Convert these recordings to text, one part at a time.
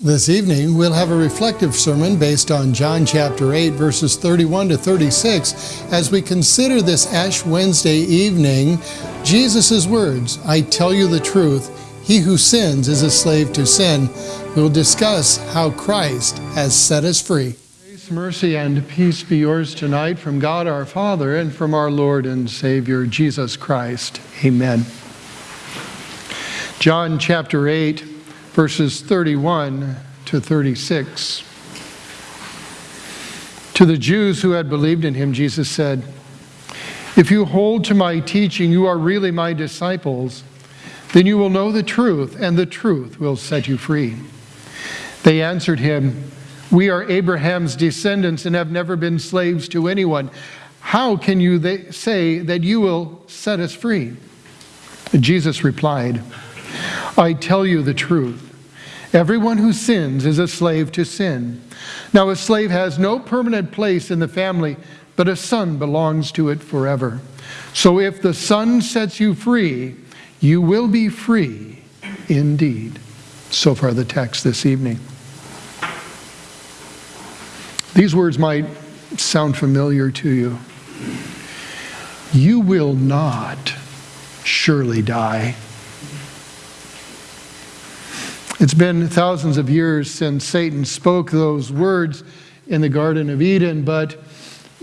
This evening, we'll have a reflective sermon based on John chapter 8, verses 31 to 36, as we consider this Ash Wednesday evening Jesus' words I tell you the truth, he who sins is a slave to sin. We'll discuss how Christ has set us free. Grace, mercy, and peace be yours tonight from God our Father and from our Lord and Savior Jesus Christ. Amen. John chapter 8 verses 31 to 36. To the Jews who had believed in him, Jesus said, If you hold to my teaching, you are really my disciples. Then you will know the truth, and the truth will set you free. They answered him, We are Abraham's descendants and have never been slaves to anyone. How can you say that you will set us free? Jesus replied, I tell you the truth. Everyone who sins is a slave to sin. Now, a slave has no permanent place in the family, but a son belongs to it forever. So if the son sets you free, you will be free indeed. So far, the text this evening. These words might sound familiar to you. You will not surely die. It's been thousands of years since Satan spoke those words in the Garden of Eden, but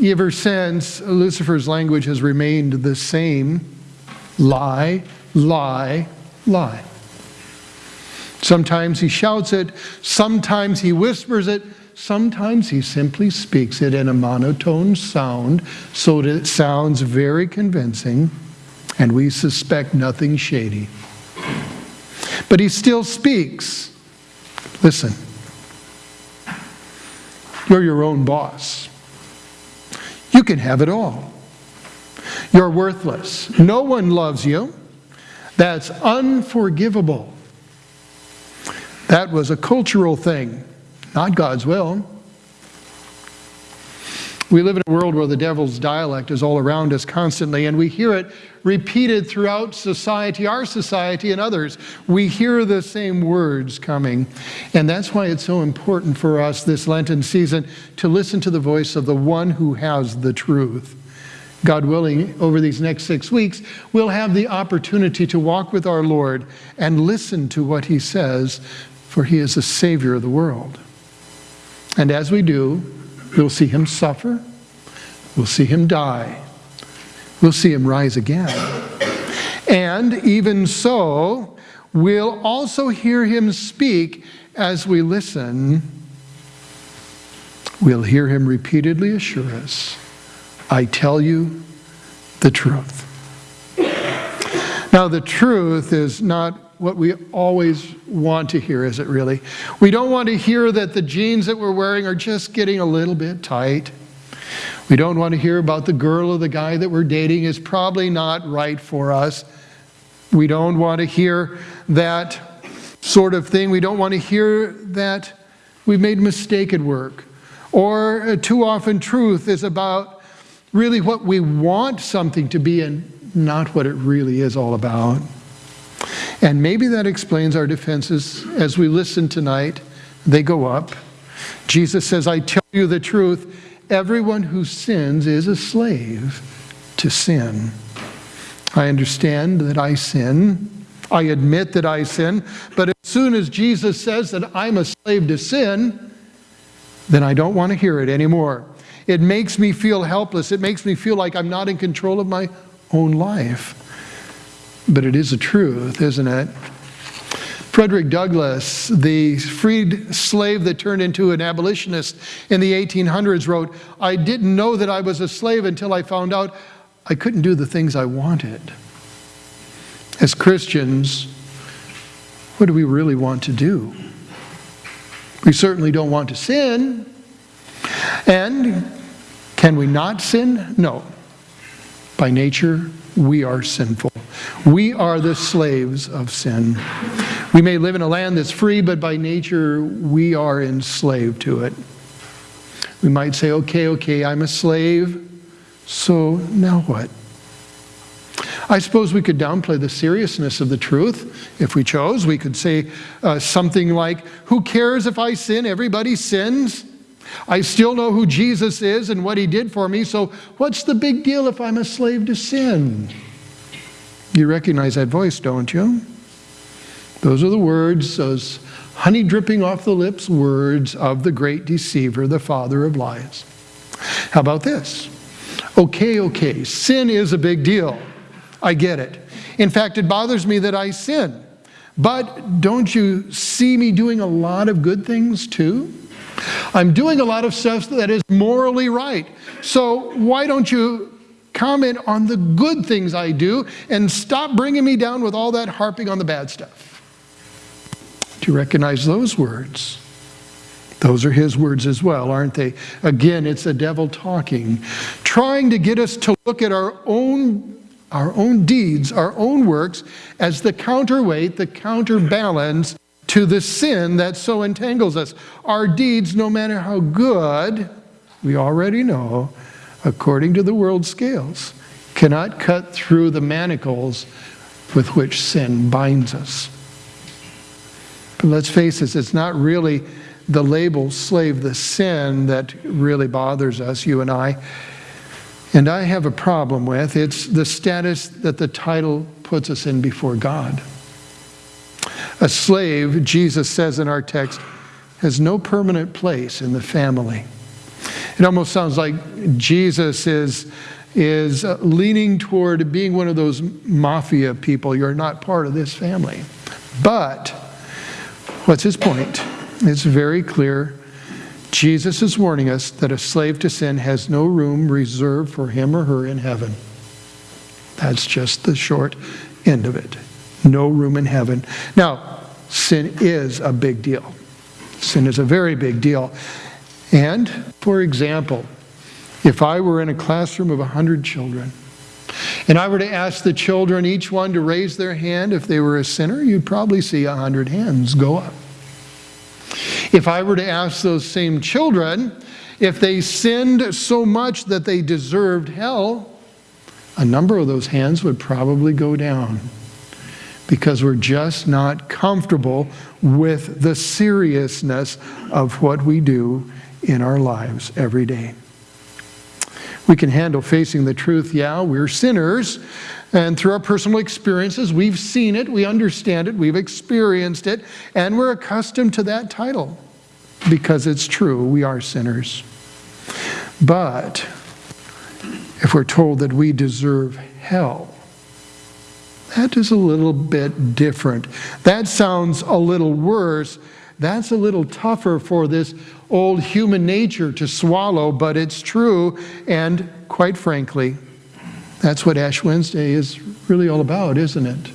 ever since, Lucifer's language has remained the same lie, lie, lie. Sometimes he shouts it, sometimes he whispers it, sometimes he simply speaks it in a monotone sound so that it sounds very convincing, and we suspect nothing shady. But he still speaks. Listen, you're your own boss. You can have it all. You're worthless. No one loves you. That's unforgivable. That was a cultural thing, not God's will. We live in a world where the devil's dialect is all around us constantly, and we hear it repeated throughout society, our society, and others. We hear the same words coming. And that's why it's so important for us this Lenten season to listen to the voice of the one who has the truth. God willing, over these next six weeks, we'll have the opportunity to walk with our Lord and listen to what he says, for he is the Savior of the world. And as we do, We'll see him suffer. We'll see him die. We'll see him rise again. And even so, we'll also hear him speak as we listen. We'll hear him repeatedly assure us, I tell you the truth. Now, the truth is not what we always want to hear, is it really? We don't want to hear that the jeans that we're wearing are just getting a little bit tight. We don't want to hear about the girl or the guy that we're dating is probably not right for us. We don't want to hear that sort of thing. We don't want to hear that we've made a mistake at work. Or uh, too often, truth is about really what we want something to be and not what it really is all about. And maybe that explains our defenses as we listen tonight. They go up. Jesus says, I tell you the truth, everyone who sins is a slave to sin. I understand that I sin. I admit that I sin. But as soon as Jesus says that I'm a slave to sin, then I don't want to hear it anymore. It makes me feel helpless. It makes me feel like I'm not in control of my own life. But it is a truth, isn't it? Frederick Douglass, the freed slave that turned into an abolitionist in the 1800s, wrote, I didn't know that I was a slave until I found out I couldn't do the things I wanted. As Christians, what do we really want to do? We certainly don't want to sin. And can we not sin? No. By nature, we are sinful. We are the slaves of sin. We may live in a land that's free, but by nature, we are enslaved to it. We might say, okay, okay, I'm a slave, so now what? I suppose we could downplay the seriousness of the truth if we chose. We could say uh, something like, Who cares if I sin? Everybody sins. I still know who Jesus is and what he did for me, so what's the big deal if I'm a slave to sin? You recognize that voice, don't you? Those are the words, those honey dripping off the lips words of the great deceiver, the father of lies. How about this? Okay, okay, sin is a big deal. I get it. In fact, it bothers me that I sin. But don't you see me doing a lot of good things too? I'm doing a lot of stuff that is morally right. So why don't you comment on the good things I do and stop bringing me down with all that harping on the bad stuff? Do you recognize those words? Those are his words as well, aren't they? Again, it's the devil talking, trying to get us to look at our own our own deeds, our own works, as the counterweight, the counterbalance to the sin that so entangles us. Our deeds, no matter how good, we already know, according to the world scales, cannot cut through the manacles with which sin binds us. But let's face it, it's not really the label slave, the sin that really bothers us, you and I. And I have a problem with it's the status that the title puts us in before God. A slave, Jesus says in our text, has no permanent place in the family. It almost sounds like Jesus is, is leaning toward being one of those mafia people. You're not part of this family. But what's his point? It's very clear Jesus is warning us that a slave to sin has no room reserved for him or her in heaven. That's just the short end of it. No room in heaven. Now, sin is a big deal. Sin is a very big deal. And, for example, if I were in a classroom of 100 children, and I were to ask the children, each one, to raise their hand if they were a sinner, you'd probably see 100 hands go up. If I were to ask those same children if they sinned so much that they deserved hell, a number of those hands would probably go down because we're just not comfortable with the seriousness of what we do in our lives every day. We can handle facing the truth, yeah, we're sinners, and through our personal experiences, we've seen it, we understand it, we've experienced it, and we're accustomed to that title because it's true, we are sinners. But if we're told that we deserve hell, that is a little bit different. That sounds a little worse. That's a little tougher for this old human nature to swallow, but it's true. And quite frankly, that's what Ash Wednesday is really all about, isn't it?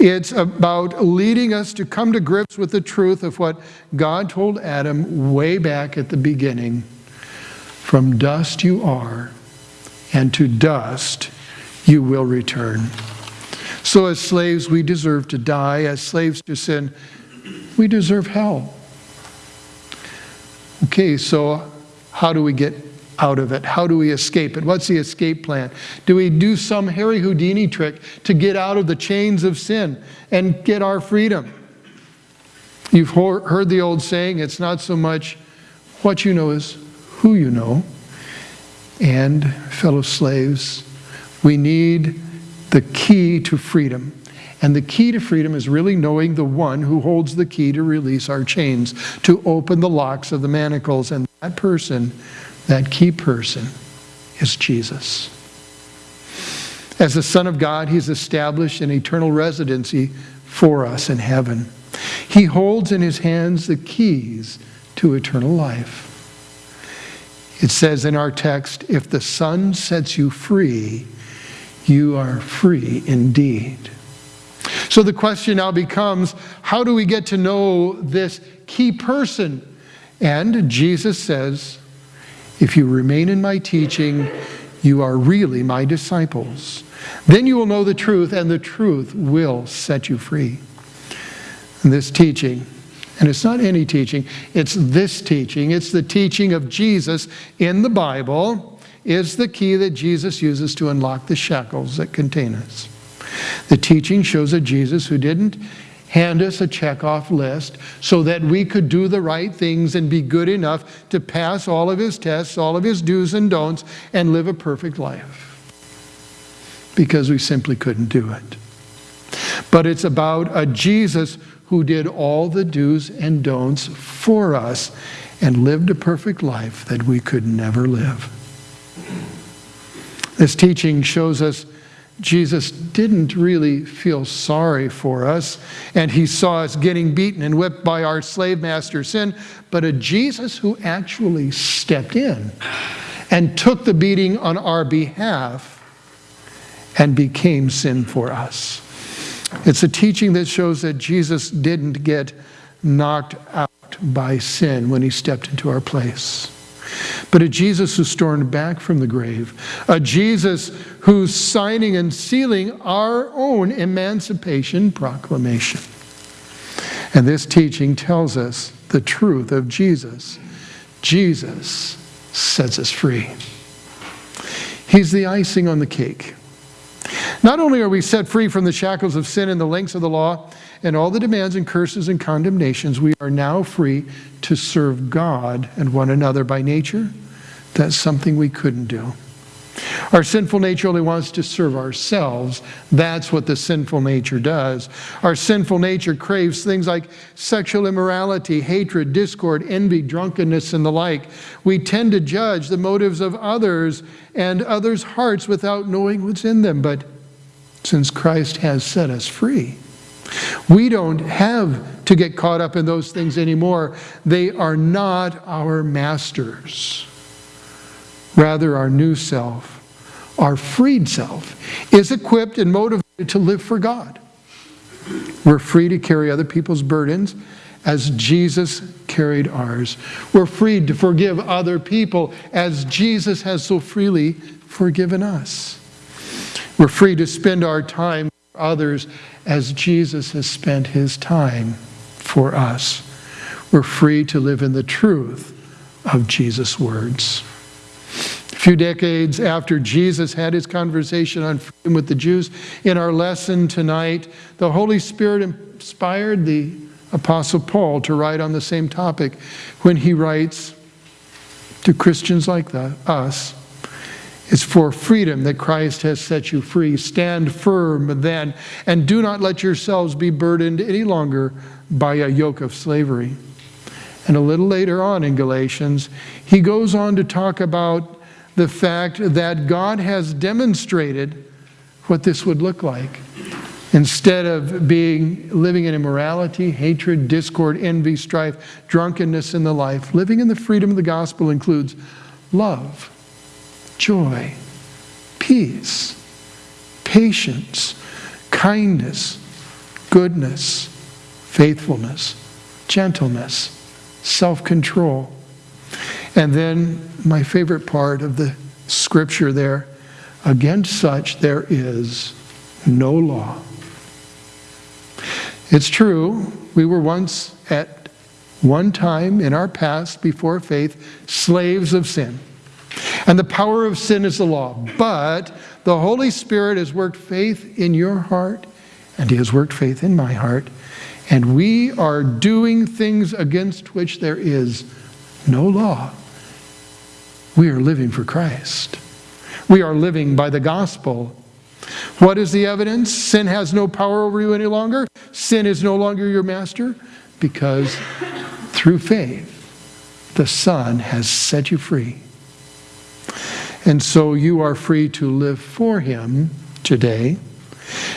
It's about leading us to come to grips with the truth of what God told Adam way back at the beginning. From dust you are, and to dust you will return. So, as slaves, we deserve to die. As slaves to sin, we deserve hell. Okay, so how do we get out of it? How do we escape it? What's the escape plan? Do we do some Harry Houdini trick to get out of the chains of sin and get our freedom? You've heard the old saying, it's not so much what you know as who you know. And, fellow slaves, we need the key to freedom. And the key to freedom is really knowing the one who holds the key to release our chains, to open the locks of the manacles. And that person that key person is Jesus. As the Son of God, He's established an eternal residency for us in heaven. He holds in His hands the keys to eternal life. It says in our text, if the Son sets you free, you are free indeed. So the question now becomes how do we get to know this key person? And Jesus says, if you remain in my teaching, you are really my disciples. Then you will know the truth, and the truth will set you free. And this teaching, and it's not any teaching, it's this teaching. It's the teaching of Jesus in the Bible. is the key that Jesus uses to unlock the shackles that contain us. The teaching shows a Jesus who didn't hand us a checkoff list so that we could do the right things and be good enough to pass all of his tests, all of his do's and don'ts, and live a perfect life. Because we simply couldn't do it. But it's about a Jesus who did all the do's and don'ts for us and lived a perfect life that we could never live. This teaching shows us Jesus didn't really feel sorry for us, and he saw us getting beaten and whipped by our slave master sin, but a Jesus who actually stepped in and took the beating on our behalf and became sin for us. It's a teaching that shows that Jesus didn't get knocked out by sin when he stepped into our place but a Jesus who's torn back from the grave, a Jesus who's signing and sealing our own emancipation proclamation. And this teaching tells us the truth of Jesus. Jesus sets us free. He's the icing on the cake. Not only are we set free from the shackles of sin and the links of the law and all the demands and curses and condemnations, we are now free to serve God and one another by nature. That's something we couldn't do. Our sinful nature only wants to serve ourselves. That's what the sinful nature does. Our sinful nature craves things like sexual immorality, hatred, discord, envy, drunkenness, and the like. We tend to judge the motives of others and others' hearts without knowing what's in them. But since Christ has set us free, we don't have to get caught up in those things anymore. They are not our masters. Rather, our new self, our freed self, is equipped and motivated to live for God. We're free to carry other people's burdens as Jesus carried ours. We're free to forgive other people as Jesus has so freely forgiven us. We're free to spend our time for others as Jesus has spent his time for us. We're free to live in the truth of Jesus' words. Few decades after Jesus had his conversation on freedom with the Jews, in our lesson tonight, the Holy Spirit inspired the Apostle Paul to write on the same topic when he writes to Christians like that, us it's for freedom that Christ has set you free. Stand firm then, and do not let yourselves be burdened any longer by a yoke of slavery. And a little later on in Galatians, he goes on to talk about the fact that God has demonstrated what this would look like. Instead of being living in immorality, hatred, discord, envy, strife, drunkenness in the life, living in the freedom of the gospel includes love joy, peace, patience, kindness, goodness, faithfulness, gentleness, self control. And then my favorite part of the scripture there against such there is no law. It's true, we were once at one time in our past before faith slaves of sin. And the power of sin is the law. But the Holy Spirit has worked faith in your heart, and He has worked faith in my heart. And we are doing things against which there is no law. We are living for Christ. We are living by the gospel. What is the evidence? Sin has no power over you any longer. Sin is no longer your master because through faith, the Son has set you free. And so you are free to live for Him today,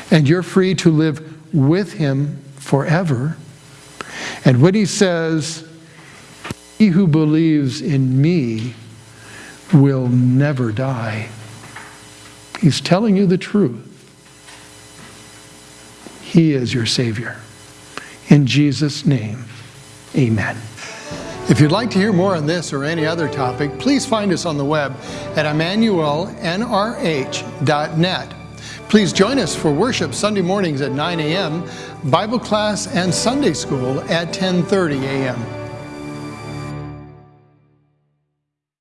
and you're free to live with Him forever. And when He says, He who believes in me will never die, He's telling you the truth. He is your Savior. In Jesus' name, amen. If you'd like to hear more on this or any other topic, please find us on the web at emmanuelnrh.net. Please join us for worship Sunday mornings at 9 a.m., Bible class and Sunday school at 10:30 a.m.